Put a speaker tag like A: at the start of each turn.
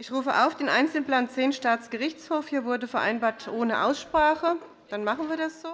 A: Ich rufe auf den Einzelplan 10 Staatsgerichtshof. Hier wurde vereinbart ohne Aussprache. Dann machen wir das so.